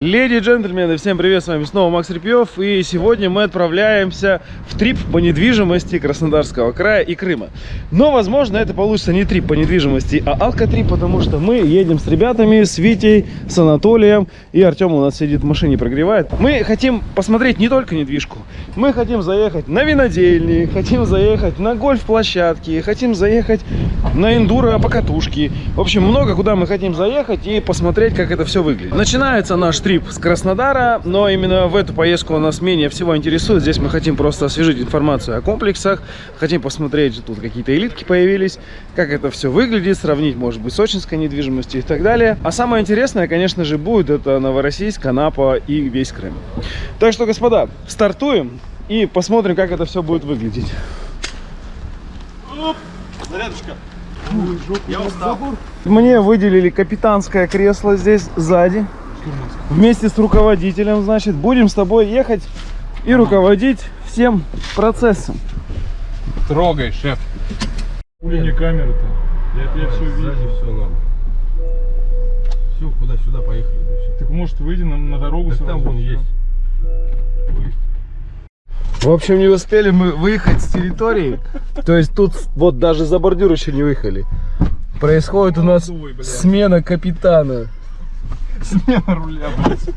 Леди и джентльмены, всем привет, с вами снова Макс Репьев И сегодня мы отправляемся в трип по недвижимости Краснодарского края и Крыма. Но, возможно, это получится не трип по недвижимости, а алкотрип Потому что мы едем с ребятами, с Витей, с Анатолием И Артем у нас сидит в машине, прогревает. Мы хотим посмотреть не только недвижку Мы хотим заехать на винодельни, хотим заехать на гольф-площадки Хотим заехать на эндуро покатушки В общем, много куда мы хотим заехать и посмотреть, как это все выглядит. Начинается наш трип с Краснодара, но именно в эту поездку нас менее всего интересует. Здесь мы хотим просто освежить информацию о комплексах, хотим посмотреть, тут какие-то элитки появились, как это все выглядит, сравнить, может быть, сочинской недвижимостью и так далее. А самое интересное, конечно же, будет это Новороссийск, Анапа и весь Крым. Так что, господа, стартуем и посмотрим, как это все будет выглядеть. Зарядочка. Я устал. Мне выделили капитанское кресло здесь сзади. Вместе с руководителем, значит, будем с тобой ехать и руководить всем процессом. Трогай, шеф. Хули не камера-то? Я, я все видел. все норм. Все, куда сюда поехали. Все. Так может выйди на, на дорогу Так сразу? там вон есть. В общем, не успели мы выехать с территории. То есть тут вот даже за бордюр еще не выехали. Происходит у нас смена капитана. Смена руля, блядь.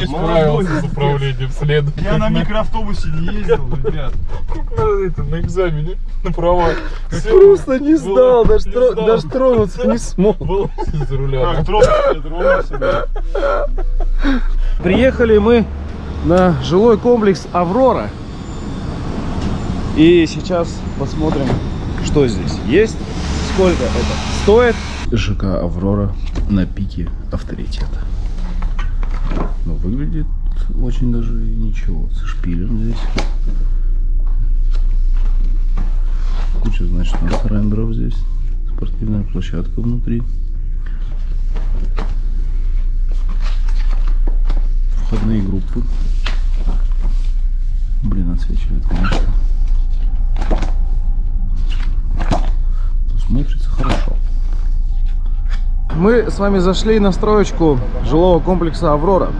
Не справился с управлением следом. Я на микроавтобусе не ездил, ребят. на, это, на экзамене на права. Просто не сдал, даже, тро- даже тронуться не смог. Был за руля. Как тронулся. Приехали мы на жилой комплекс Аврора. И сейчас посмотрим, что здесь есть, сколько это стоит. ЖК Аврора на пике авторитета. Но выглядит очень даже ничего. Со шпилем здесь. Куча, значит, у нас рендеров здесь. Спортивная площадка внутри. Входные группы. Блин, отсвечивает, конечно. Смотрится хорошо. Мы с вами зашли на строечку жилого комплекса «Аврора».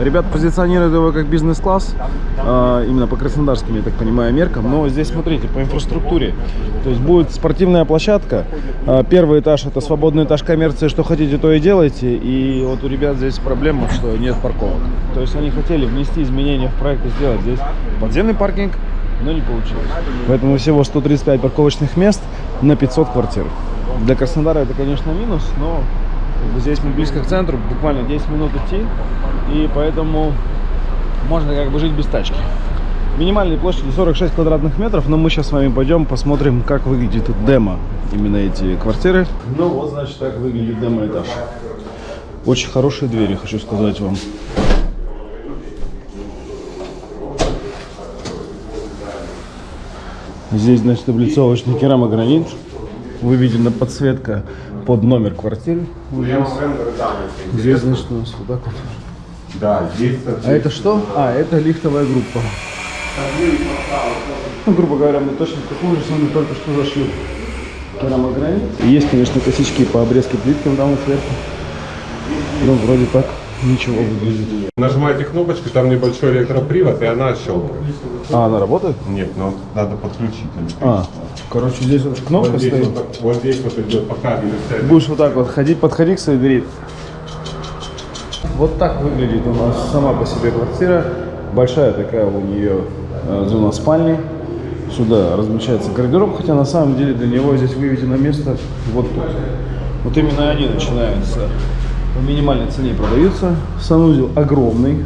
Ребят позиционируют его как бизнес-класс, а, именно по краснодарским, я так понимаю, меркам. Но здесь, смотрите, по инфраструктуре. То есть будет спортивная площадка. А, Первый этаж – это свободный этаж коммерции, что хотите, то и делайте. И вот у ребят здесь проблема, что нет парковок. То есть они хотели внести изменения в проект и сделать здесь подземный паркинг, но не получилось. Поэтому всего 135 парковочных мест на 500 квартир. Для Краснодара это, конечно, минус, но как бы здесь мы близко к центру, буквально 10 минут идти, и поэтому можно как бы жить без тачки. Минимальной площади 46 квадратных метров, но мы сейчас с вами пойдем посмотрим, как выглядит демо, именно эти квартиры. Ну вот, значит, так выглядит демо-этаж. Очень хорошие двери, хочу сказать вам. Здесь, значит, облицовочный керамогранит. Выведена подсветка под номер квартиры. Здесь. Здесь, значит, у нас вот так вот. Да, здесь А это что? А, это лифтовая группа. Ну, грубо говоря, мы точно такую же самую только что зашли. Керамогранит. Есть, конечно, косички по обрезке плиткам там сверху. Ну, вроде так ничего выглядит. Нажимаете кнопочку, там небольшой электропривод, и она щелкает. А, она работает? Нет, но надо подключить. А, короче, здесь вот кнопка вот, здесь стоит. вот, вот здесь вот идет по кабелю Будешь вот так вот ходить, подходи к своей двери. Вот так выглядит у нас сама по себе квартира. Большая такая у нее э, зона спальни. Сюда размещается гардероб, хотя на самом деле для него здесь выведено место вот тут. Вот именно они начинаются по минимальной цене продаются. Санузел огромный,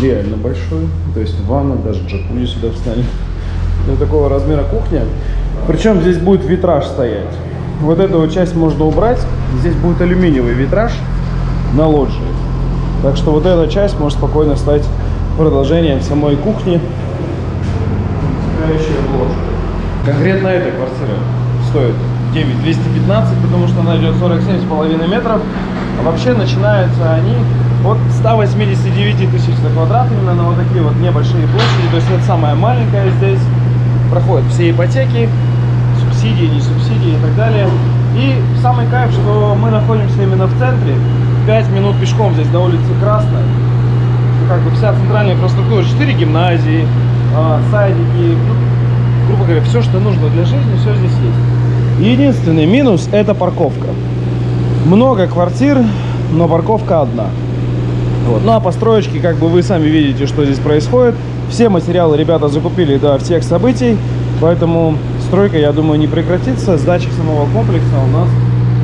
реально большой. То есть ванна, даже джакузи сюда встанет. Для такого размера кухня. Причем здесь будет витраж стоять. Вот эту вот часть можно убрать. Здесь будет алюминиевый витраж на лоджии. Так что вот эта часть может спокойно стать продолжением самой кухни. Конкретно эта квартира стоит 9215, потому что она идет 47,5 метров. А вообще начинаются они от 189 тысяч за квадрат, именно на вот такие вот небольшие площади. То есть это самая маленькая здесь. Проходят все ипотеки, субсидии, не субсидии и так далее. И самый кайф, что мы находимся именно в центре. 5 минут пешком здесь на улице Красная. Ну, Как бы вся центральная инфраструктура, 4 гимназии, а, садики, грубо говоря, все, что нужно для жизни, все здесь есть. Единственный минус – это парковка. Много квартир, но парковка одна. Вот. Ну а по строечке, как бы вы сами видите, что здесь происходит. Все материалы ребята закупили до всех событий, поэтому стройка, я думаю, не прекратится. Сдача самого комплекса у нас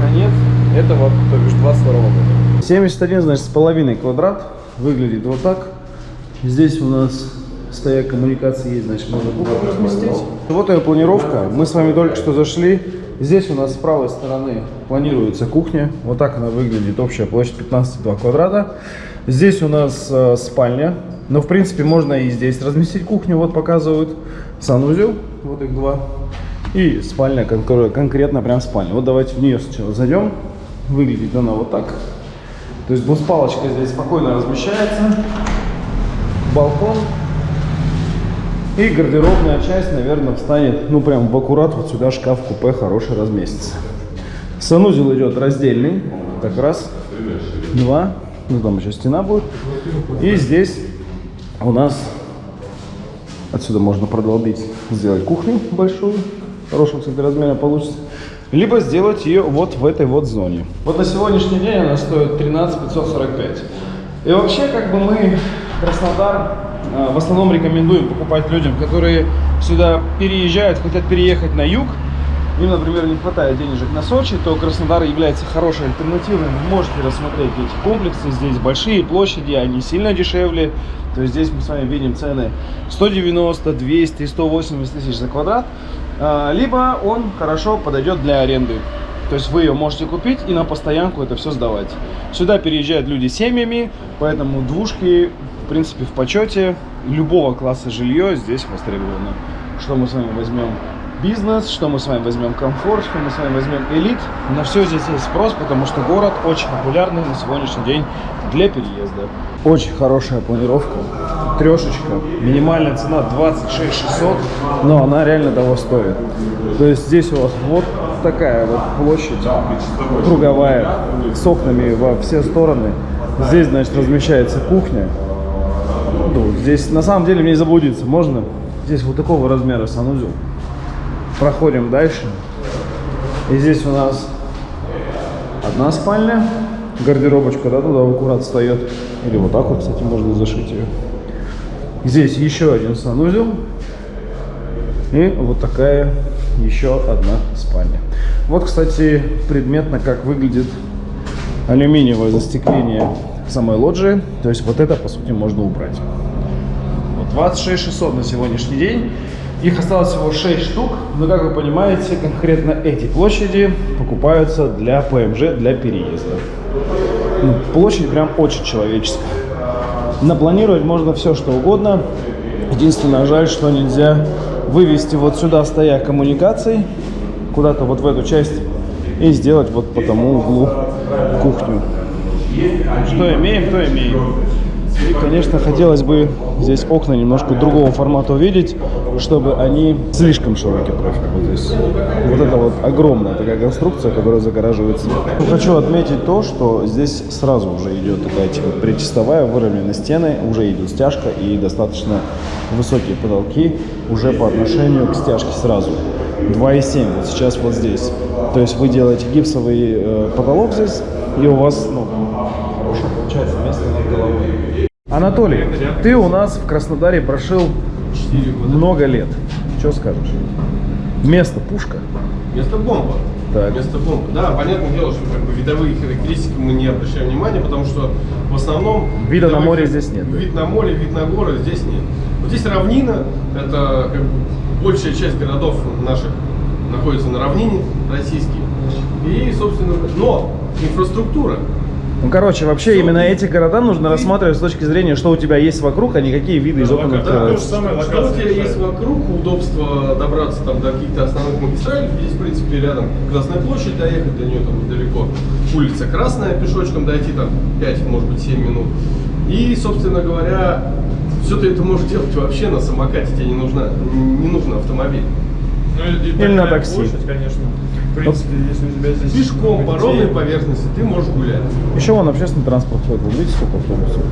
конец этого, то бишь 22 года. 71, значит, с половиной квадрат. Выглядит вот так. Здесь у нас стояк коммуникации есть, значит, можно разместить. Вот ее планировка. Мы с вами только что зашли. Здесь у нас с правой стороны планируется кухня. Вот так она выглядит. Общая площадь 15,2 квадрата. Здесь у нас э, спальня. Но, в принципе, можно и здесь разместить кухню. Вот показывают санузел. Вот их два. И спальня, конкр- конкретно прям спальня. Вот давайте в нее сначала зайдем. Выглядит она вот так. То есть двуспалочка здесь спокойно размещается. Балкон. И гардеробная часть, наверное, встанет, ну, прям в аккурат, вот сюда шкаф-купе хороший разместится. Санузел идет раздельный, как раз два, ну, там еще стена будет. И здесь у нас, отсюда можно продолбить, сделать кухню большую, хорошего, кстати, размера получится. Либо сделать ее вот в этой вот зоне. Вот на сегодняшний день она стоит 13 545. И вообще, как бы мы Краснодар в основном рекомендуем покупать людям, которые сюда переезжают, хотят переехать на юг. Им, например, не хватает денежек на Сочи, то Краснодар является хорошей альтернативой. Вы можете рассмотреть эти комплексы. Здесь большие площади, они сильно дешевле. То есть здесь мы с вами видим цены 190, 200, 180 тысяч за квадрат. А, Либо он хорошо подойдет для аренды. То есть вы ее можете купить и на постоянку это все сдавать. Сюда переезжают люди семьями, поэтому двушки, в принципе, в почете. Любого класса жилье здесь востребовано. Что мы с вами возьмем? Бизнес, что мы с вами возьмем комфорт, что мы с вами возьмем элит. На все здесь есть спрос, потому что город очень популярный на сегодняшний день для переезда. Очень хорошая планировка. Трешечка. Минимальная цена 26 600, но она реально того стоит. То есть здесь у вас вот такая вот площадь круговая с окнами во все стороны. Здесь, значит, размещается кухня. Ну, здесь на самом деле мне заблудиться можно. Здесь вот такого размера санузел. Проходим дальше. И здесь у нас одна спальня. Гардеробочка, да, туда аккурат встает. Или вот так вот, кстати, можно зашить ее. Здесь еще один санузел. И вот такая еще одна спальня. Вот, кстати, предметно, как выглядит алюминиевое застекление самой лоджии. То есть вот это, по сути, можно убрать. Вот 26 600 на сегодняшний день. Их осталось всего 6 штук, но, как вы понимаете, конкретно эти площади покупаются для ПМЖ, для переезда. Ну, площадь прям очень человеческая. Напланировать можно все, что угодно. Единственное, жаль, что нельзя вывести вот сюда стоя коммуникаций, куда-то вот в эту часть, и сделать вот по тому углу кухню. Что имеем, то имеем. И, конечно, хотелось бы здесь окна немножко другого формата увидеть, чтобы они слишком широкий профиль. Вот, вот это вот огромная такая конструкция, которая загораживает свет. Хочу отметить то, что здесь сразу уже идет такая типа причастовая, выровнены стены, уже идет стяжка и достаточно высокие потолки уже по отношению к стяжке сразу. 2,7 вот сейчас вот здесь. То есть вы делаете гипсовый э, потолок здесь, и у вас ну, получается место над головой. Анатолий, ты у нас в Краснодаре прошил много лет. Что скажешь? Место пушка. Место бомба. Так. Место бомба. Да, понятное дело, что как бы видовые характеристики мы не обращаем внимания, потому что в основном... Вида на море здесь нет, да? Вид на море, вид на горы здесь нет. Вот здесь равнина, это как бы большая часть городов наших находится на равнине российских. И, собственно, но инфраструктура Ну, короче, вообще именно эти города нужно рассматривать с точки зрения, что у тебя есть вокруг, а не какие виды из окон Да, то же открываются. самое Что у тебя есть вокруг, удобство добраться там до каких-то основных магистралей, здесь, в принципе, рядом Красная площадь, доехать до нее там недалеко. Улица Красная, пешочком дойти там 5, может быть, 7 минут. И, собственно говоря, все ты это можешь делать вообще на самокате, тебе не, нужна, не нужен автомобиль. Ну, и Или на такси. Площадь, конечно. Принципе, если у тебя здесь... Пешком по ровной поверхности ты можешь гулять. Еще вон общественный транспорт ходит. Вот видите, сколько автобусов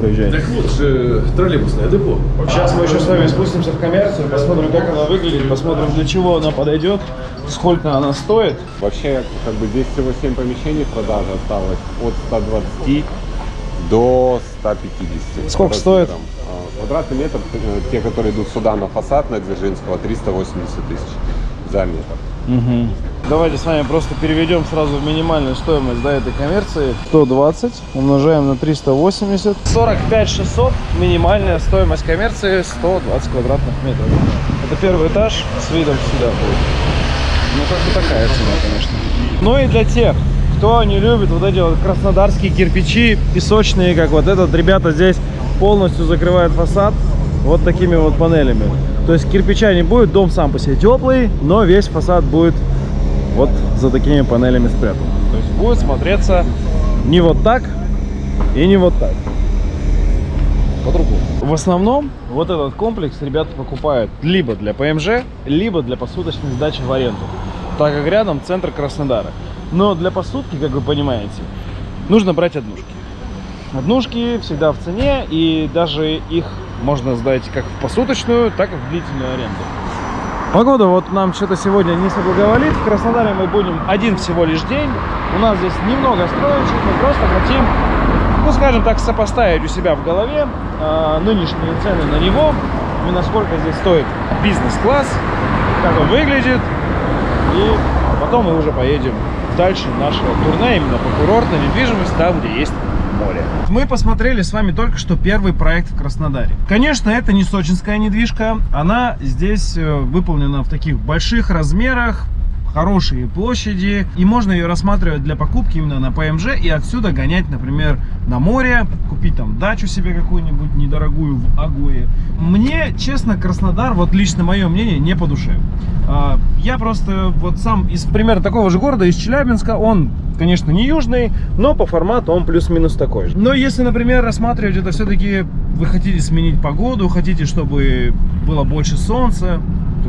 проезжает? Так вот же троллейбусное депо. Сейчас мы еще с вами спустимся в коммерцию, посмотрим, как она выглядит, посмотрим, для чего она подойдет, сколько она стоит. Вообще, как бы здесь всего 7 помещений в продаже осталось. От 120 до 150. Сколько стоит? А, Квадратный метр, э, те, которые идут сюда на фасад на Дзержинского, 380 тысяч за метр. Давайте с вами просто переведем сразу в минимальную стоимость до этой коммерции. 120 умножаем на 380. 45 600 минимальная стоимость коммерции 120 квадратных метров. Это первый этаж с видом сюда будет. Ну как бы такая цена, конечно. Ну и для тех, кто не любит вот эти вот краснодарские кирпичи песочные, как вот этот, ребята здесь полностью закрывают фасад вот такими вот панелями. То есть кирпича не будет, дом сам по себе теплый, но весь фасад будет вот за такими панелями спрятан. То есть будет смотреться не вот так и не вот так. По-другому. В основном вот этот комплекс ребята покупают либо для ПМЖ, либо для посуточной сдачи в аренду, так как рядом центр Краснодара. Но для посудки, как вы понимаете, нужно брать однушки. Однушки всегда в цене, и даже их можно сдать как в посуточную, так и в длительную аренду. Погода вот нам что-то сегодня не соблаговолит. В Краснодаре мы будем один всего лишь день. У нас здесь немного строечек, мы просто хотим, ну скажем так, сопоставить у себя в голове э, нынешние цены на него и насколько здесь стоит бизнес-класс, как он выглядит. И потом мы уже поедем дальше нашего турне именно по курортной недвижимости, там, где есть море. Мы посмотрели с вами только что первый проект в Краснодаре. Конечно, это не сочинская недвижка. Она здесь э, выполнена в таких больших размерах, хорошие площади, и можно ее рассматривать для покупки именно на ПМЖ и отсюда гонять, например, на море, купить там дачу себе какую-нибудь недорогую в Агое. Мне, честно, Краснодар, вот лично мое мнение, не по душе. А, Я просто вот сам из примерно такого же города, из Челябинска, он, конечно, не южный, но по формату он плюс-минус такой же. Но если, например, рассматривать это все-таки, вы хотите сменить погоду, хотите, чтобы было больше солнца,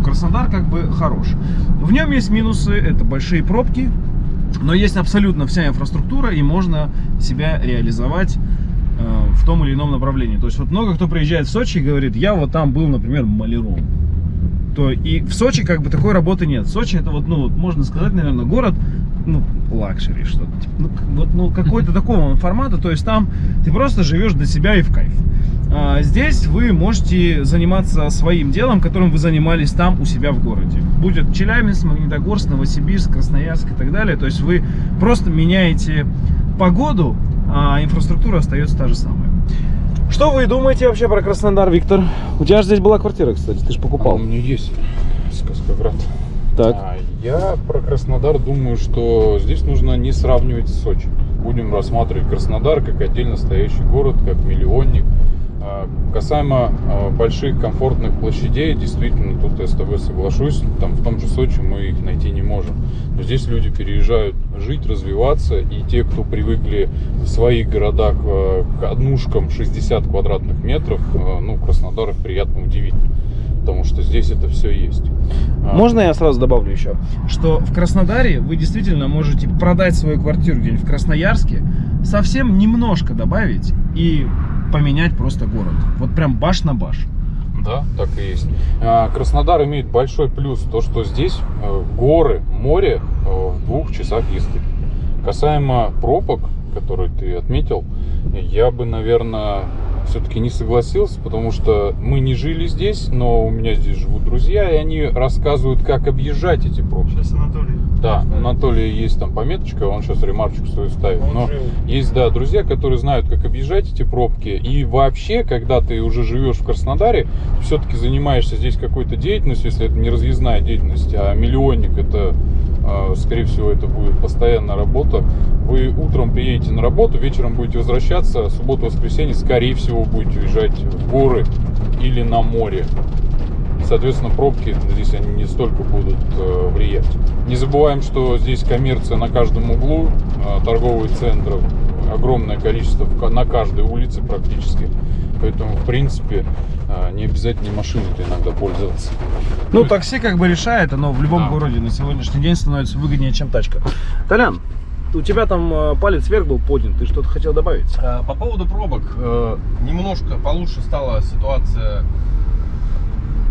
Краснодар как бы хорош. В нем есть минусы, это большие пробки, но есть абсолютно вся инфраструктура, и можно себя реализовать э, в том или ином направлении. То есть вот много кто приезжает в Сочи и говорит, я вот там был, например, маляром. То и в Сочи как бы такой работы нет. Сочи это вот, ну, вот можно сказать, наверное, город, ну, luxury что-то. Типа, ну, вот, ну, какой-то такого формата. То есть там ты просто живешь для себя и в кайф. А здесь вы можете заниматься своим делом, которым вы занимались там у себя в городе. Будет Челябинск, Магнитогорск, Новосибирск, Красноярск и так далее. То есть вы просто меняете погоду, а инфраструктура остается та же самая. Что вы думаете вообще про Краснодар, Виктор? У тебя же здесь была квартира, кстати, ты же А покупал. у меня есть сказка-град. Так. А, я про Краснодар думаю, что здесь нужно не сравнивать с Сочи. Будем рассматривать Краснодар как отдельно стоящий город, как миллионник. А, Касаемо а, больших комфортных площадей, действительно, тут я с тобой соглашусь, там в том же Сочи мы их найти не можем. Но здесь люди переезжают жить, развиваться, и те, кто привыкли в своих городах а, к однушкам 60 квадратных метров, ну, Краснодар их приятно удивит, потому что здесь это все есть. Можно я сразу добавлю еще, что в Краснодаре вы действительно можете продать свою квартиру где-нибудь в Красноярске, совсем немножко добавить и поменять просто город. Вот прям баш на баш. Да, так и есть. А, Краснодар имеет большой плюс, то что здесь э, горы, море э, в двух часах езды. Касаемо пробок, которые ты отметил, я бы, наверное, все-таки не согласился, потому что мы не жили здесь, но у меня здесь живут друзья, и они рассказывают, как объезжать эти пробки. Сейчас Анатолий. Да, у Анатолия есть там пометочка, он сейчас ремарочку свою ставит. Он Но жил. есть, да, друзья, которые знают, как объезжать эти пробки. И вообще, когда ты уже живешь в Краснодаре, все-таки занимаешься здесь какой-то деятельностью, если это не разъездная деятельность, а миллионник, это, скорее всего, это будет постоянная работа. Вы утром приедете на работу, вечером будете возвращаться, субботу-воскресенье, скорее всего, будете уезжать в горы или на море. Соответственно, пробки здесь они не столько будут э, влиять. Не забываем, что здесь коммерция на каждом углу, э, торговые центры, огромное количество на каждой улице практически. Поэтому, в принципе, а, не обязательно машиной-то иногда пользоваться. Ну, такси как бы решает, оно в любом Да. городе на сегодняшний день становится выгоднее, чем тачка. Толян, у тебя там э, палец вверх был поднят, ты что-то хотел добавить? А, По поводу пробок, э, немножко получше стала ситуация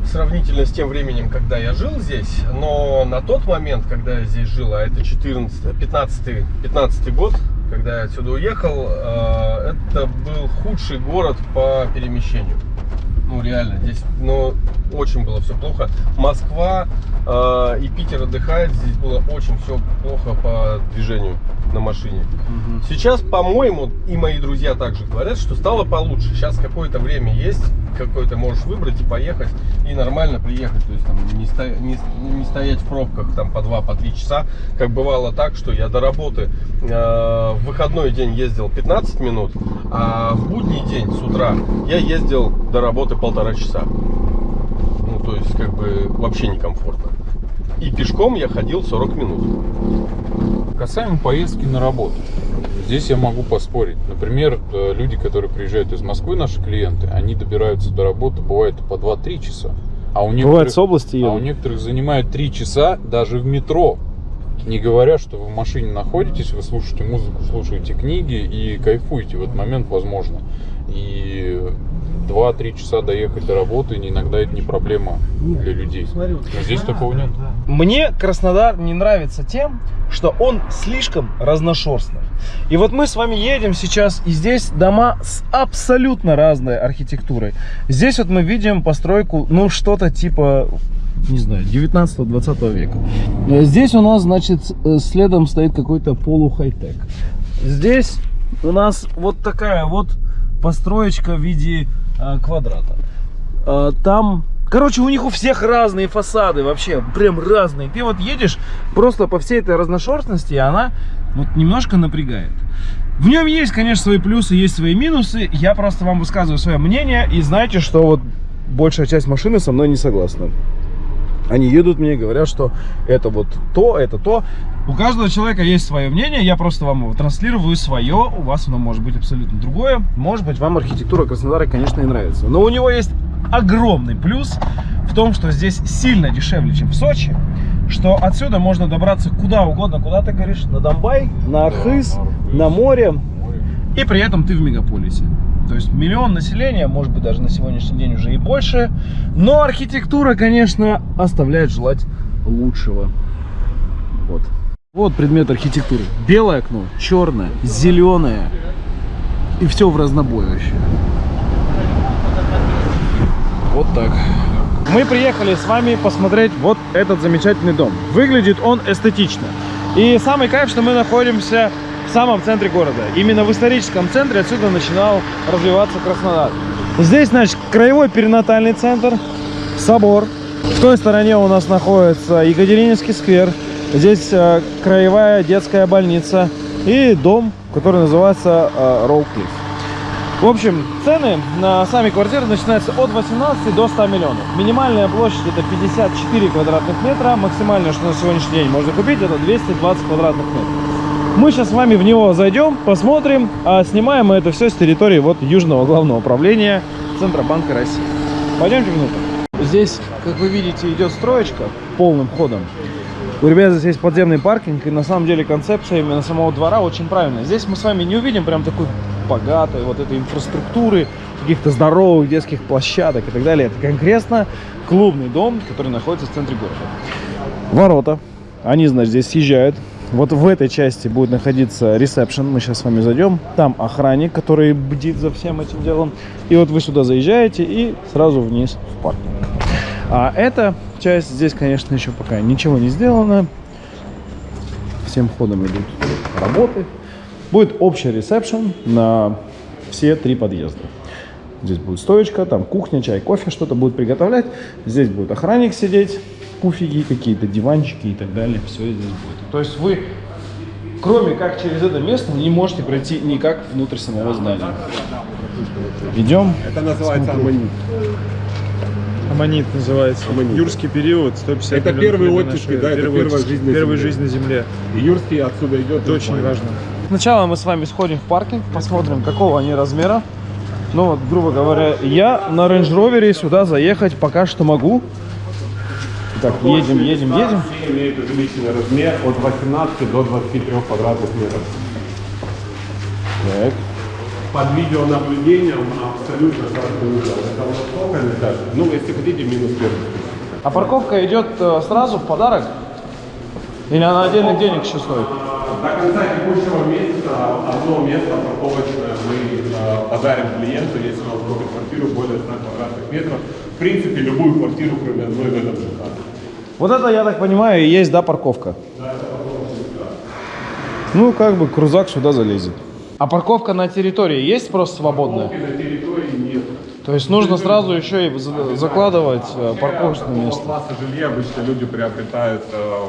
сравнительно с тем временем, когда я жил здесь, но на тот момент, когда я здесь жил, а это 14, 15, 15 год, когда я отсюда уехал, э, это был худший город по перемещению. Ну, реально, здесь, ну, очень было все плохо. Москва э, и Питер отдыхает, здесь было очень все плохо по движению на машине. Сейчас, по-моему, и мои друзья также говорят, что стало получше. Сейчас какое-то время есть, какое-то можешь выбрать и поехать, и нормально приехать. То есть там не, сто- не не стоять в пробках там по 2 по 3 часа. Как бывало так, что я до работы э, в выходной день ездил 15 минут, а в будний день с утра я ездил до работы полтора часа. Ну, то есть, как бы вообще некомфортно. И пешком я ходил 40 минут. Касаемо поездки на работу. Здесь я могу поспорить. Например, э, люди, которые приезжают из Москвы, наши клиенты, они добираются до работы, бывает, по 2-3 часа. А у некоторых, Бывает с области а у некоторых занимает 3 часа даже в метро. Не говоря, что вы в машине находитесь, вы слушаете музыку, слушаете книги и кайфуете в этот момент, возможно. И 2-3 часа доехать до работы, иногда это не проблема для людей. Но здесь такого нет. Мне Краснодар не нравится тем, что он слишком разношерстный. И вот мы с вами едем сейчас, и здесь дома с абсолютно разной архитектурой. Здесь вот мы видим постройку, ну, что-то типа, не знаю, 19-20 века. Э, Здесь у нас, значит, э, следом стоит какой-то полу-хай-тек. Здесь у нас вот такая вот построечка в виде квадрата. А, там, короче, у них у всех разные фасады, вообще, прям разные. Ты вот едешь просто по всей этой разношерстности, и она вот немножко напрягает. В нем есть, конечно, свои плюсы, есть свои минусы. Я просто вам высказываю свое мнение, и знаете, что вот большая часть машины со мной не согласна. Они едут мне и говорят, что это вот то, это то. У каждого человека есть свое мнение, я просто вам его транслирую свое, у вас оно может быть абсолютно другое. Может быть, вам архитектура Краснодара, конечно, и нравится. Но у него есть огромный плюс в том, что здесь сильно дешевле, чем в Сочи. Что отсюда можно добраться куда угодно, куда ты говоришь, на Донбай, на Архыз, на море, и при этом ты в мегаполисе. То есть миллион населения, может быть даже на сегодняшний день уже и больше. Но архитектура, конечно, оставляет желать лучшего. Вот. Вот предмет архитектуры. Белое окно, черное, зеленое. И все в разнобой вообще. Вот так. Мы приехали с вами посмотреть вот этот замечательный дом. Выглядит он эстетично. И самый кайф, что мы находимся в самом центре города. Именно в историческом центре отсюда начинал развиваться Краснодар. Здесь, значит, краевой перинатальный центр, собор. В той стороне у нас находится Екатерининский сквер. Здесь э, краевая детская больница и дом, который называется э, Роуклифф. В общем, цены на сами квартиры начинаются от 18 до 100 миллионов. Минимальная площадь это 54 квадратных метра. Максимальное, что на сегодняшний день можно купить, это 220 квадратных метров. Мы сейчас с вами в него зайдем, посмотрим, а снимаем мы это все с территории вот Южного главного управления Центробанка России. Пойдемте внутрь. Здесь, как вы видите, идет строечка полным ходом. У ребят здесь есть подземный паркинг, и на самом деле концепция именно самого двора очень правильная. Здесь мы с вами не увидим прям такой богатой вот этой инфраструктуры, каких-то здоровых детских площадок и так далее. Это конкретно клубный дом, который находится в центре города. Ворота, они, значит, здесь съезжают. Вот в этой части будет находиться ресепшн, мы сейчас с вами зайдем. Там охранник, который бдит за всем этим делом. И вот вы сюда заезжаете и сразу вниз в паркинг. А эта часть здесь, конечно, еще пока ничего не сделано. Всем ходом идут работы. Будет общий ресепшн на все три подъезда. Здесь будет стоечка, там кухня, чай, кофе, что-то будет приготовлять. Здесь будет охранник сидеть, пуфики, какие-то диванчики и так далее. Все здесь будет. То есть вы, кроме как через это место, не можете пройти никак внутрь самого здания. Идем. Это называется аммонит. Аммонит называется. Аммонит. Юрский период, 150 Это первые до оттиски, нашей да, это первая жизнь на первая Земле. жизнь на Земле. И Юрский отсюда идет. Это очень важно. Сначала мы с вами сходим в паркинг, посмотрим, какого они размера. Ну вот, грубо говоря, я на Range Rover сюда заехать пока что могу. Так, едем, едем, едем. Все имеют увеличенный размер от 18 до 23 квадратных метров. Так. Под видеонаблюдением абсолютно каждый угол. Это вот сколько этаж? Ну, если хотите, минус первый. А парковка идет э, сразу в подарок? Или она отдельных денег еще стоит? До конца текущего месяца одно место парковочное мы э, подарим клиенту, если он купит квартиру более 100 квадратных метров. В принципе, любую квартиру, кроме одной в этом ЖК. Вот это, я так понимаю, и есть, да, парковка? Ну, как бы крузак сюда залезет. А парковка на территории есть просто свободная? На территории нет. То есть нужно сразу еще и за- закладывать э, парковочное место. класса жилья обычно люди приобретают, э,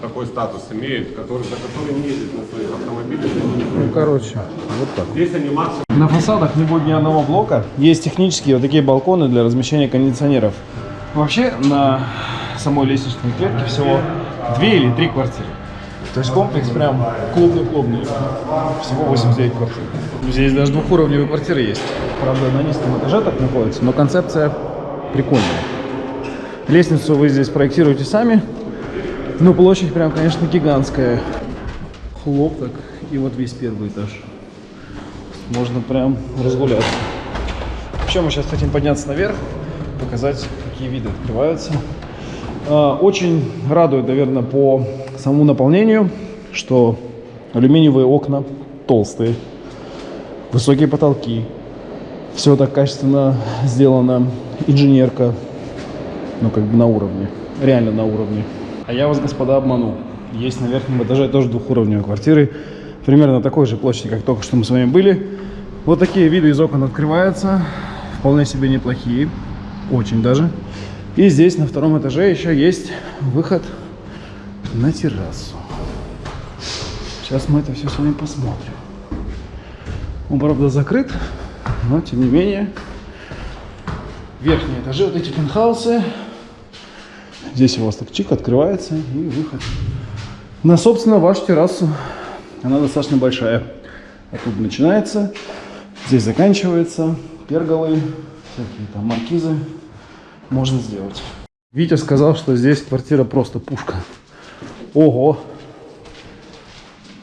такой статус имеют, который, за который не ездят на своих автомобилях. Ну, короче, вот так. Здесь они максимум На фасадах не будет ни одного блока. Есть технические вот такие балконы для размещения кондиционеров. Вообще на самой лестничной клетке всего две или три квартиры. То есть комплекс прям клубный-клубный. Всего 89 квартир. Здесь даже двухуровневые квартиры есть. Правда, на низком этаже так находится, но концепция прикольная. Лестницу вы здесь проектируете сами. Ну, площадь прям, конечно, гигантская. Хлоп так. И вот весь первый этаж. Можно прям разгуляться. Вообще мы сейчас хотим подняться наверх, показать, какие виды открываются. А, Очень радует, наверное, по самому наполнению, что алюминиевые окна толстые, высокие потолки. Все так качественно сделано, инженерка, ну как бы на уровне, реально на уровне. А я вас, господа, обманул. Есть на верхнем этаже тоже двухуровневые квартиры, примерно такой же площади, как только что мы с вами были. Вот такие виды из окон открываются, вполне себе неплохие, очень даже. И здесь на втором этаже еще есть выход на террасу. Сейчас мы это все с вами посмотрим. Он, правда, закрыт, но тем не менее верхние этажи, вот эти пентхаусы. Здесь у вас так чик открывается и выход на, собственно, вашу террасу. Она достаточно большая. Оттуда начинается, здесь заканчивается, перголы, всякие там маркизы можно сделать. Витя сказал, что здесь квартира просто пушка. Ого!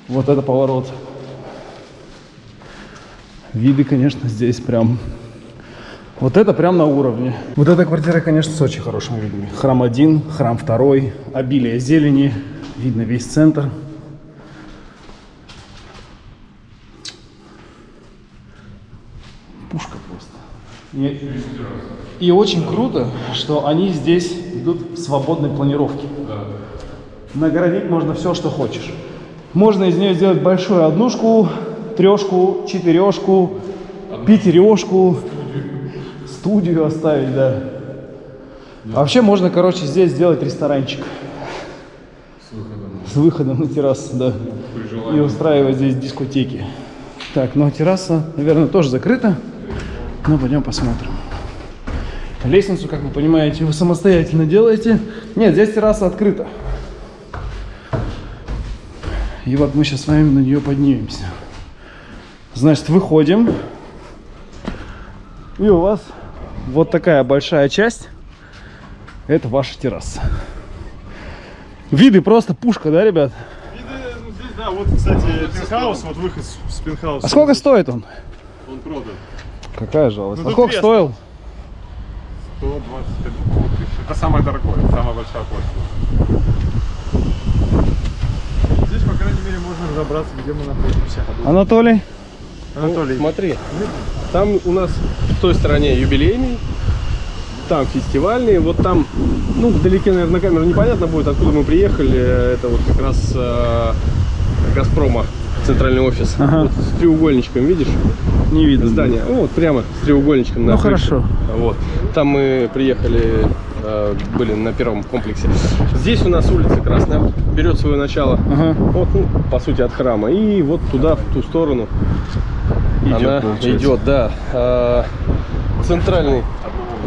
Вот это поворот. Виды, конечно, здесь прям... Вот это прям на уровне. Вот эта квартира, конечно, с очень хорошими видами. Храм один, храм второй, обилие зелени, видно весь центр. Пушка просто. И, и очень круто, что они здесь идут в свободной планировке. Наградить можно все, что хочешь. Можно из нее сделать большую однушку, трешку, четырешку, пятерешку, студию оставить, да. А вообще можно, короче, здесь сделать ресторанчик. С выходом на террасу, да. И устраивать здесь дискотеки. Так, ну а терраса, наверное, тоже закрыта. Ну, пойдем посмотрим. Лестницу, как вы понимаете, вы самостоятельно делаете. Нет, здесь терраса открыта. И вот мы сейчас с вами на нее поднимемся. Значит, выходим. И у вас вот такая большая часть. Это ваша терраса. Виды просто пушка, да, ребят? ну, здесь, да, вот, кстати, пентхаус, вот выход с, пентхауса. А сколько стоит он? Он продан. Какая жалость. Ну, а сколько стоил? 125 тысяч. Это самое дорогое, самая большая площадь. Здесь, по крайней мере, можно разобраться, где мы находимся. Анатолий? Анатолий, Смотри, там у нас в той стороне юбилейный, там фестивальный, вот там, ну, вдалеке, наверное, на камеру непонятно будет, откуда мы приехали, это вот как раз э, Газпрома, центральный офис, Ага. Вот с треугольничком, видишь, Не видно. здание, ну, вот прямо с треугольничком на Ну, крыше. хорошо. Вот, там мы приехали, э, были на первом комплексе. Здесь у нас улица Красная, берет свое начало, Ага. вот, ну, по сути, от храма, и вот туда, в ту сторону, Идет, она получается. идет, да. А, Центральный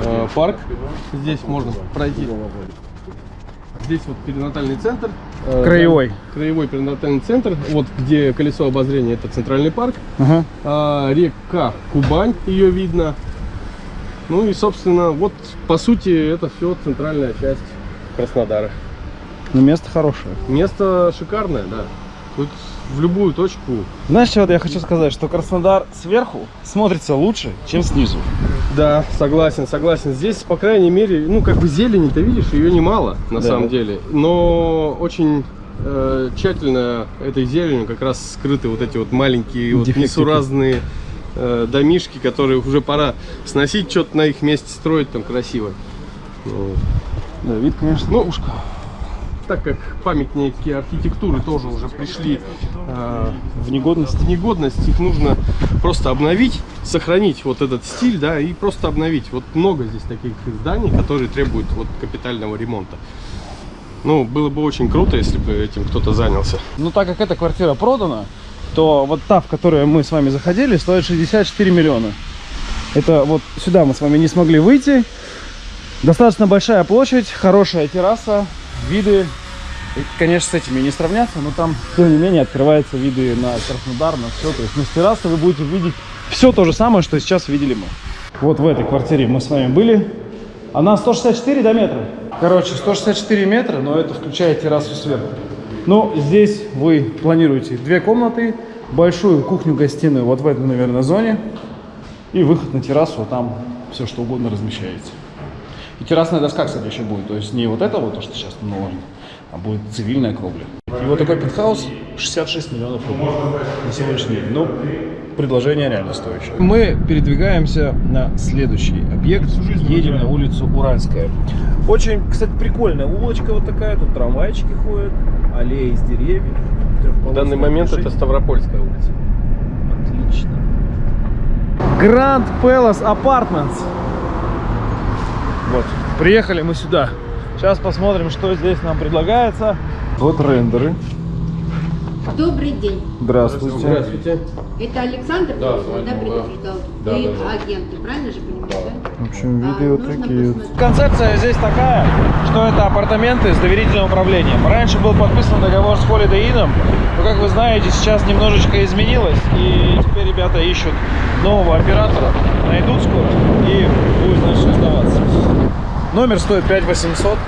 а, парк. Здесь можно пройти. Здесь вот перинатальный центр. Э, Краевой. Краевой перинатальный центр. Вот где колесо обозрения, это центральный парк. Ага. А, река Кубань, ее видно. Ну и, собственно, вот по сути это все центральная часть Краснодара. Ну, место хорошее. Место шикарное, да. Тут в любую точку. Знаешь, вот я хочу сказать, что Краснодар сверху смотрится лучше, чем снизу. Да, согласен, согласен. Здесь, по крайней мере, ну как бы зелени, ты видишь, ее немало на Да. самом деле. Но очень э, тщательно этой зеленью как раз скрыты вот эти вот маленькие вот несуразные э, домишки, которые уже пора сносить, что-то на их месте строить там красиво. Ну, Да, вид, конечно, Ну, пушка. Так как памятники архитектуры тоже уже пришли э, В негодность. в негодность, их нужно просто обновить, сохранить вот этот стиль, да, и просто обновить. Вот много здесь таких зданий, которые требуют вот капитального ремонта. Ну, было бы очень круто, если бы этим кто-то занялся. Ну, так как эта квартира продана, то вот та, в которую мы с вами заходили, стоит 64 миллиона. Это вот сюда мы с вами не смогли выйти. Достаточно большая площадь, хорошая терраса, виды. Конечно, с этими не сравняться, но там, тем не менее, открываются виды на Краснодар, на все. То есть, с террасы вы будете видеть все то же самое, что сейчас видели мы. Вот в этой квартире мы с вами были. Она 164 до метра. Короче, 164 метра, но это включает террасу сверху. Ну, здесь вы планируете две комнаты, большую кухню-гостиную вот в этой, наверное, зоне. И выход на террасу, а там все что угодно размещаете. И террасная доска, кстати, еще будет. То есть не вот это вот, то, что сейчас наложено, а будет цивильная кровля. И вот такой пентхаус 66 миллионов рублей на сегодняшний день. Ну, предложение реально стоящее. Мы передвигаемся на следующий объект. Едем на улицу Уральская. Очень, кстати, прикольная улочка вот такая. Тут трамвайчики ходят, аллеи из деревьев. В данный момент это движение. Ставропольская улица. Отлично. Grand Palace Apartments. Вот, приехали мы сюда. Сейчас посмотрим, что здесь нам предлагается. Вот рендеры. Добрый день. Здравствуйте. Здравствуйте. Это Александр Да, да, да. предупреждал? Да, Вы да, да. агенты, правильно же понимаю, да? В общем, А, вот нужно такие посмотреть. Концепция здесь такая, что это апартаменты с доверительным управлением. Раньше был подписан договор с Holiday Inn, но, как вы знаете, сейчас немножечко изменилось, и теперь ребята ищут нового оператора, найдут скоро, и будет, значит, оставаться. Номер стоит 5800,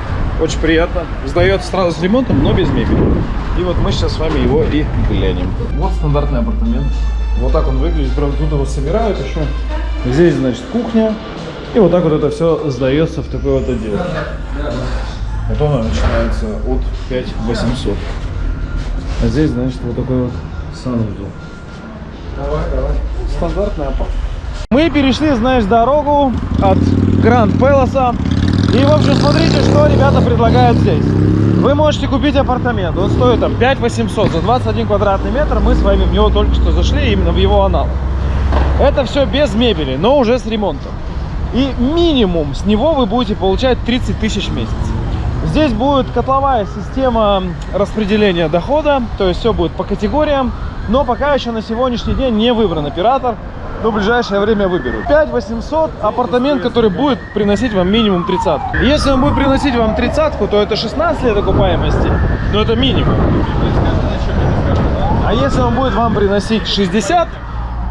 очень приятно. Сдается сразу с ремонтом, но без мебели. И вот мы сейчас с вами его и глянем. Вот стандартный апартамент. Вот так он выглядит. Правда, тут его собирают еще. Здесь, значит, кухня. И вот так вот это все сдается в такой вот отдел. Вот оно начинается от 5800. А здесь, значит, вот такой вот санузел. Давай, давай. Стандартная. Мы перешли, знаешь, дорогу от Гранд Пелоса. И, в общем, смотрите, что ребята предлагают здесь. Вы можете купить апартамент. Он стоит там 5 800 за 21 квадратный метр. Мы с вами в него только что зашли, именно в его аналог. Это все без мебели, но уже с ремонтом. И минимум с него вы будете получать 30 тысяч в месяц. Здесь будет котловая система распределения дохода, то есть все будет по категориям, но пока еще на сегодняшний день не выбран оператор, но в ближайшее время выберут. 5 800 апартамент, который будет приносить вам минимум 30. Если он будет приносить вам 30, то это 16 лет окупаемости, но это минимум. А если он будет вам приносить 60,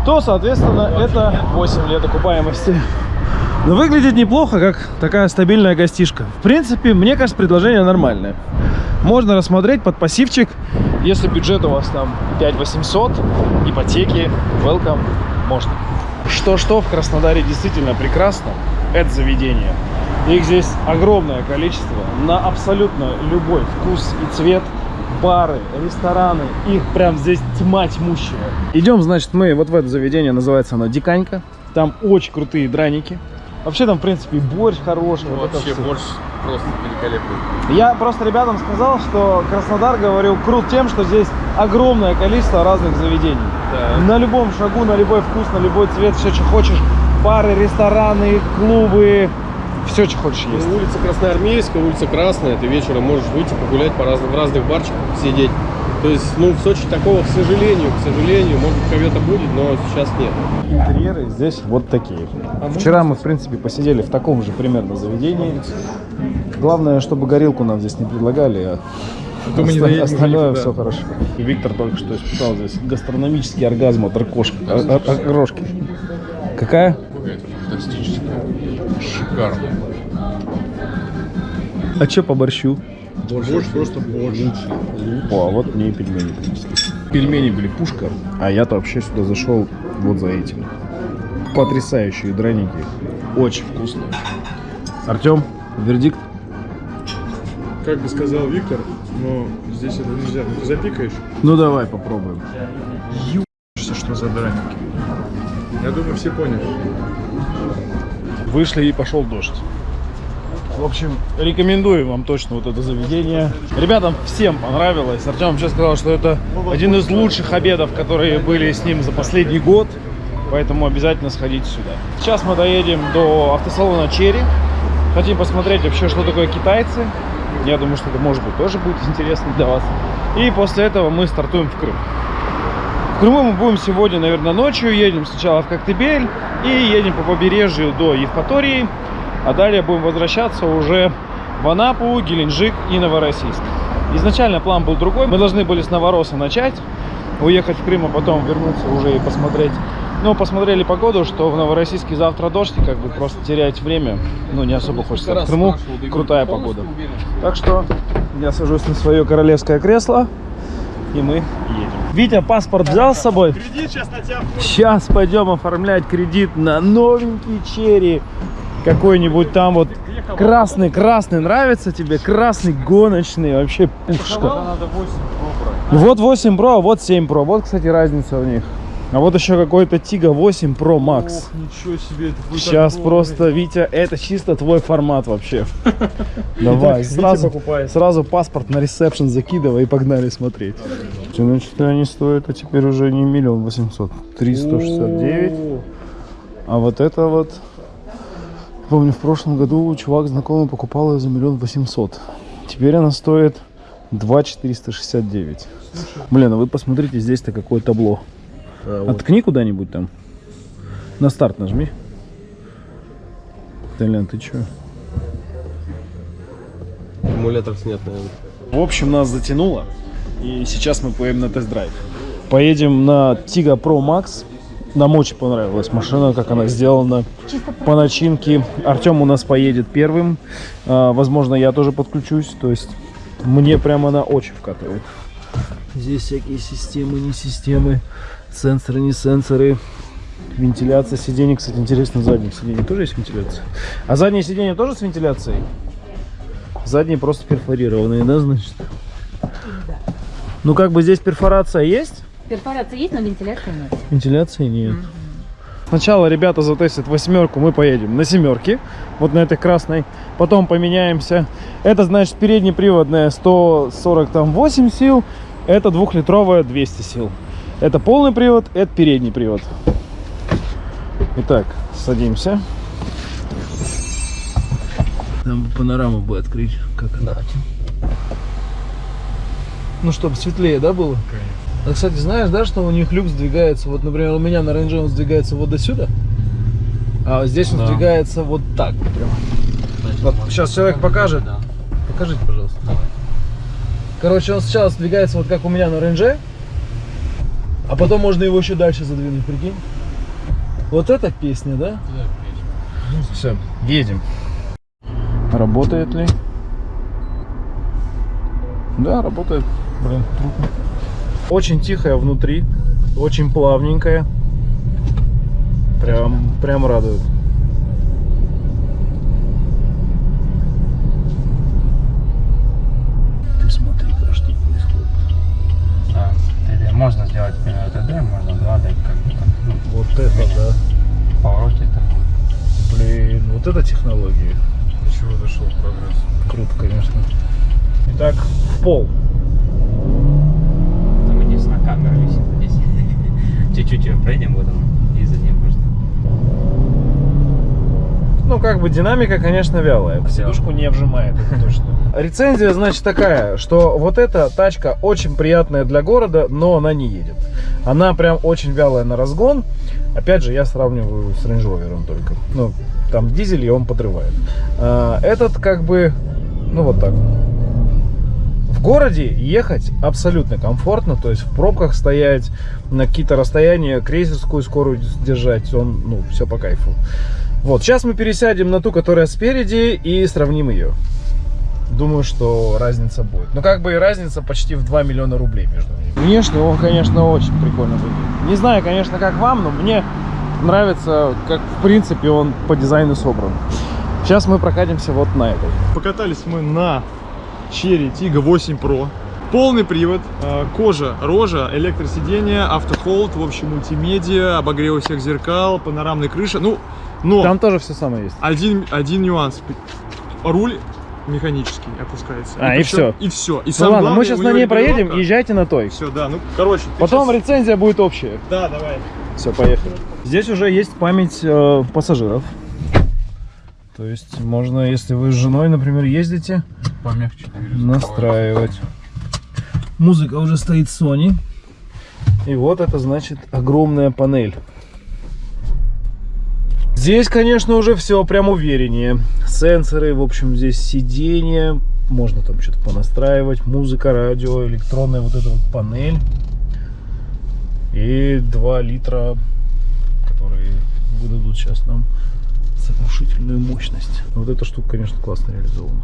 то, соответственно, это 8 лет окупаемости. Но выглядит неплохо, как такая стабильная гостишка. В принципе, мне кажется, предложение нормальное. Можно рассмотреть под пассивчик, если бюджет у вас там 5 800, ипотеки, welcome, можно. Что-что в Краснодаре действительно прекрасно, это заведение. Их здесь огромное количество, на абсолютно любой вкус и цвет. Бары, рестораны, их прям здесь тьма тьмущая. Идем, значит, мы вот в это заведение, называется оно Диканька. Там очень крутые драники. Вообще там, в принципе, и борщ хороший. вот это Вообще борщ просто великолепный. Я просто ребятам сказал, что Краснодар, говорю, крут тем, что здесь огромное количество разных заведений. Да. На любом шагу, на любой вкус, на любой цвет, все, что хочешь. Бары, рестораны, клубы, все, что хочешь есть. Ну, улица Красноармейская, улица Красная, ты вечером можешь выйти погулять по разным, в разных барчиках, сидеть. То есть, ну, в Сочи такого, к сожалению, к сожалению, может быть, когда-то будет, но сейчас нет. Интерьеры здесь вот такие. Вчера мы, в принципе, посидели в таком же примерно заведении. Главное, чтобы горилку нам здесь не предлагали, а то мы не Оста- доедем Остальное никуда. все хорошо. И Виктор только что испытал здесь гастрономический оргазм от ракошки. а- а- окрошки. Какая? Это фантастическое. Шикарно. А что по борщу? Борщ просто борщ. О, а вот мне и пельмени принесли. Пельмени были пушка, а я-то вообще сюда зашел вот за этим. Потрясающие драники. Очень вкусные. Артем, вердикт? Как бы сказал Виктор, но здесь это нельзя. Ну, Ты запикаешь? Ну давай попробуем. Что за драники? Я думаю, все поняли. Вышли и пошел дождь. В общем, рекомендую вам точно вот это заведение. Ребятам всем понравилось. Артем вообще сказал, что это один из лучших обедов, которые были с ним за последний год. Поэтому обязательно сходите сюда. Сейчас мы доедем до автосалона Черри. Хотим посмотреть вообще, что такое китайцы. Я думаю, что это может быть тоже будет интересно для вас. И после этого мы стартуем в Крым. В Крыму мы будем сегодня, наверное, ночью. Едем сначала в Коктебель и едем по побережью до Евпатории. А далее будем возвращаться уже в Анапу, Геленджик и Новороссийск. Изначально план был другой. Мы должны были с Новороса начать, уехать в Крым, а потом вернуться уже и посмотреть. Но посмотрели погоду, что в Новороссийске завтра дождь, и как бы просто терять время, ну, не особо хочется. В Крыму крутая погода. Так что я сажусь на свое королевское кресло, и мы едем. Витя, паспорт взял с собой? Кредит сейчас на тебя Сейчас пойдем оформлять кредит на новенький черри. Какой-нибудь там вот красный, красный нравится тебе? Красный гоночный, вообще пушка. Надо 8 Вот 8 Pro, а вот 7 Pro. Вот, кстати, разница в них. А вот еще какой-то Tiga 8 Pro Max. Ничего себе. это будет Сейчас просто, Витя, это чисто твой формат вообще. Давай, сразу, сразу паспорт на ресепшн закидывай и погнали смотреть. Значит, они стоят, а теперь уже не миллион восемьсот, 369. А вот это вот, помню, в прошлом году чувак знакомый покупал ее за миллион восемьсот. Теперь она стоит 2 469. Блин, а вы посмотрите, здесь-то какое табло. Откни куда-нибудь там. На старт нажми. Толян, ты чё? Аккумулятор снят, наверное. В общем, нас затянуло. И сейчас мы поедем на тест-драйв. Поедем на Tiga Pro Max. Нам очень понравилась машина, как она сделана по начинке. Артем у нас поедет первым. А, возможно, я тоже подключусь. То есть мне прямо она очень вкатывает. Здесь всякие системы, не системы, сенсоры, не сенсоры. Вентиляция сидений, кстати, интересно, задних сидений тоже есть вентиляция. А задние сиденья тоже с вентиляцией? Задние просто перфорированные, да, значит? Ну, как бы здесь перфорация есть, Перфорация есть, но вентиляции нет. вентиляции нет. Сначала ребята затестят восьмерку, мы поедем на семерке, вот на этой красной. Потом поменяемся. Это, значит, переднеприводная 148 сил, это двухлитровая 200 сил. Это полный привод, это передний привод. Итак, садимся. Там панораму бы открыть, как она. Ну, чтобы светлее, да, было? А, кстати, знаешь, да, что у них люк сдвигается, вот, например, у меня на Range Rover он сдвигается вот до сюда, а здесь он сдвигается вот так прям. Вот сейчас человек покажет. Покажите, пожалуйста. Короче, он сначала сдвигается вот как у меня на рейнже, а потом можно его еще дальше задвинуть, прикинь. Вот эта песня, да? Все, едем. Работает ли? Да, работает. Блин, трудно. Очень тихая внутри, очень плавненькая. Прям, прям радует. Ты смотри, каждый происходит. А, 3D. Можно сделать 3D, можно 2D, как бы так, ну, Вот это да. поворотить так. Блин, вот это технологии. До чего дошел прогресс? Круто, конечно. Итак, в пол. Там единственная камера висит здесь. Чуть-чуть ее пройдем, вот он, и за ним можно. Ну, как бы динамика, конечно, вялая. Сидушку не вжимает, это точно. Рецензия, значит, такая, что вот эта тачка очень приятная для города, но она не едет. Она прям очень вялая на разгон. Опять же, я сравниваю с Range Rover только. Ну, там дизель, и он подрывает. А, этот как бы, ну вот так. В городе ехать абсолютно комфортно, то есть в пробках стоять, на какие-то расстояния, крейсерскую скорость держать, он, ну, все по кайфу. Вот, сейчас мы пересядем на ту, которая спереди, и сравним ее. Думаю, что разница будет. Ну, как бы и разница почти в 2 миллиона рублей между ними. Внешне он, конечно, очень прикольно выглядит. Не знаю, конечно, как вам, но мне нравится, как, в принципе, он по дизайну собран. Сейчас мы прокатимся вот на этой. Покатались мы на Cherry Tiggo 8 Pro. Полный привод, э, кожа, рожа, электросиденье, автохолд, в общем, мультимедиа, обогрев всех зеркал, панорамная крыша. Ну, но Там тоже все самое есть. один, один нюанс. Руль механический опускается. А, и всё. И все. И Ну ладно, мы сейчас на ней проедем, езжайте на той. Все, да, ну, короче. Потом щас- рецензия будет общая. Да, давай. Все, поехали. Здесь уже есть память э, пассажиров. То есть можно, если вы с женой, например, ездите, Помягче. настраивать. Музыка уже стоит Sony. И вот это значит огромная панель. Здесь, конечно, уже все прям увереннее. Сенсоры, в общем, здесь сиденье. Можно там что-то понастраивать. Музыка, радио, электронная вот эта вот панель. И 2 литра, которые выдадут сейчас нам сокрушительную мощность. Вот эта штука, конечно, классно реализована.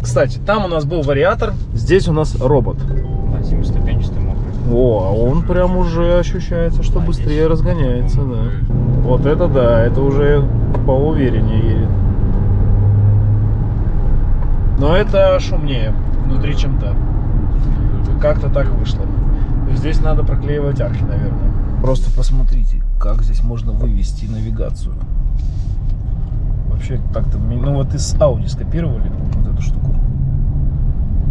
Кстати, там у нас был вариатор, здесь у нас робот. Да, семиступенчатый мокрый. О, а он прям уже ощущается, что быстрее разгоняется, да. Вот это да, это уже поувереннее едет. Но это шумнее внутри, чем то Как-то так вышло. Здесь надо проклеивать арки, наверное. Просто посмотрите, как здесь можно вывести навигацию. Вообще так-то, ну вот из Audi скопировали вот эту штуку.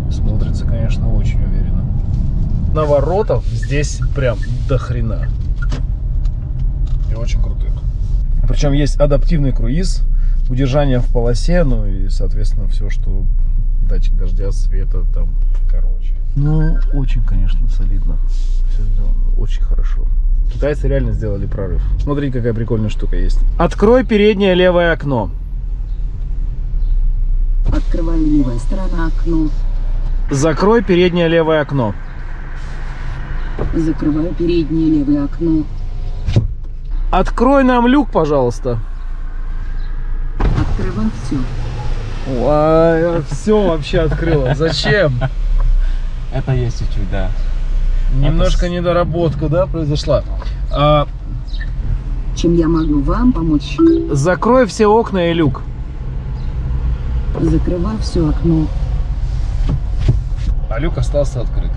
Смотрится, конечно, очень уверенно. Наворотов здесь прям до хрена. И очень крутых. Причем есть адаптивный круиз, удержание в полосе, ну и, соответственно, все, что датчик дождя, света, там, короче. Ну, очень, конечно, солидно. Все сделано очень хорошо. Китайцы реально сделали прорыв. Смотри, какая прикольная штука есть. Открой переднее левое окно. Открываю левая сторона окно. Закрой переднее левое окно. Закрываю переднее левое окно. Открой нам люк, пожалуйста. Открываю все. все вообще открыла. Зачем? Это есть чуть-чуть, да. Немножко недоработка, да, произошла. А, Чем я могу вам помочь? закрой все окна и люк. Закрываю все окно. А люк остался открыт.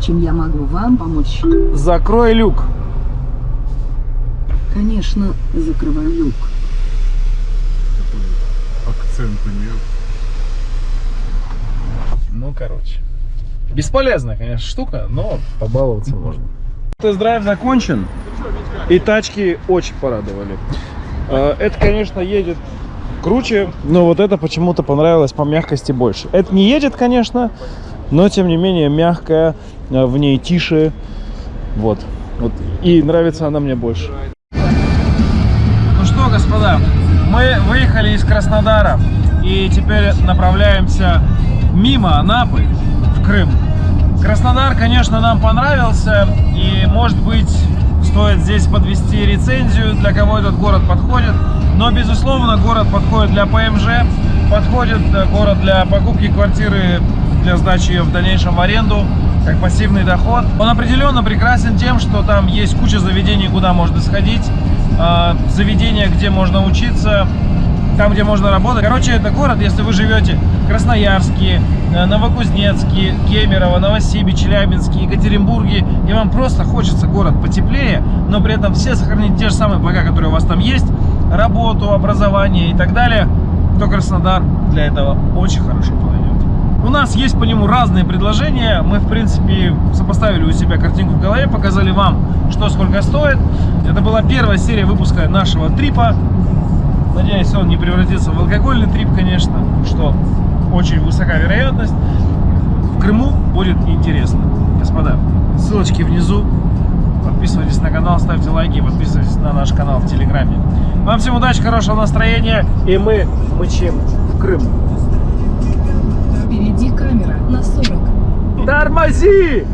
Чем я могу вам помочь? Закрой люк. Конечно, закрываю люк. Акцент на нее. Ну, короче. Бесполезная, конечно, штука, но побаловаться можно. Тест-драйв закончен, и тачки очень порадовали. Э, Это, конечно, едет круче, но вот это почему-то понравилось по мягкости больше. Это не едет, конечно, но тем не менее мягкая, э, в ней тише. Вот. вот. И нравится она мне больше. Ну что, господа, мы выехали из Краснодара и теперь направляемся мимо Анапы Крым. Краснодар, конечно, нам понравился и, может быть, стоит здесь подвести рецензию, для кого этот город подходит. Но, безусловно, город подходит для ПМЖ, подходит э, город для покупки квартиры, для сдачи ее в дальнейшем в аренду, как пассивный доход. Он определенно прекрасен тем, что там есть куча заведений, куда можно сходить, а, заведения, где можно учиться, там, где можно работать. Короче, это город, если вы живете в Красноярске, э, Новокузнецке, Кемерово, Новосибе, Челябинске, Екатеринбурге, и вам просто хочется город потеплее, но при этом все сохранить те же самые блага, которые у вас там есть, работу, образование и так далее, то Краснодар для этого очень хорошо подойдет. У нас есть по нему разные предложения. Мы, в принципе, сопоставили у себя картинку в голове, показали вам, что сколько стоит. Это была первая серия выпуска нашего трипа. Надеюсь, он не превратится в алкогольный трип, конечно, что очень высока вероятность. В Крыму будет интересно. Господа, ссылочки внизу. Подписывайтесь на канал, ставьте лайки, подписывайтесь на наш канал в Телеграме. Вам всем удачи, хорошего настроения, и мы мчим в Крым. 140. Тормози!